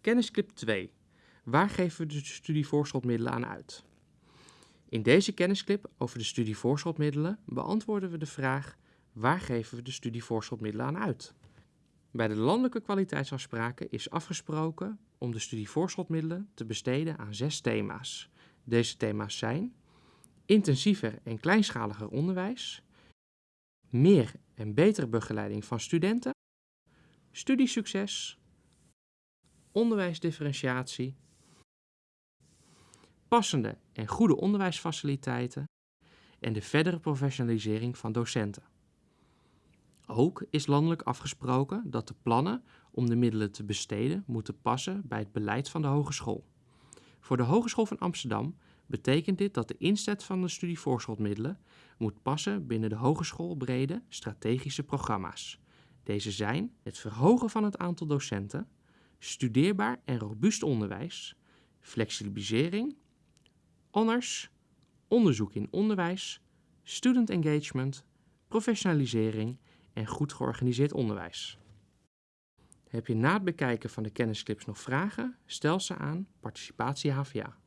Kennisclip 2. Waar geven we de studievoorschotmiddelen aan uit? In deze kennisclip over de studievoorschotmiddelen beantwoorden we de vraag waar geven we de studievoorschotmiddelen aan uit? Bij de landelijke kwaliteitsafspraken is afgesproken om de studievoorschotmiddelen te besteden aan zes thema's. Deze thema's zijn intensiever en kleinschaliger onderwijs, meer en betere begeleiding van studenten, studiesucces, onderwijsdifferentiatie, passende en goede onderwijsfaciliteiten en de verdere professionalisering van docenten. Ook is landelijk afgesproken dat de plannen om de middelen te besteden moeten passen bij het beleid van de hogeschool. Voor de Hogeschool van Amsterdam betekent dit dat de inzet van de studievoorschotmiddelen moet passen binnen de hogeschoolbrede strategische programma's. Deze zijn het verhogen van het aantal docenten, studeerbaar en robuust onderwijs, flexibilisering, honors, onderzoek in onderwijs, student engagement, professionalisering en goed georganiseerd onderwijs. Heb je na het bekijken van de kennisclips nog vragen? Stel ze aan Participatie HVA.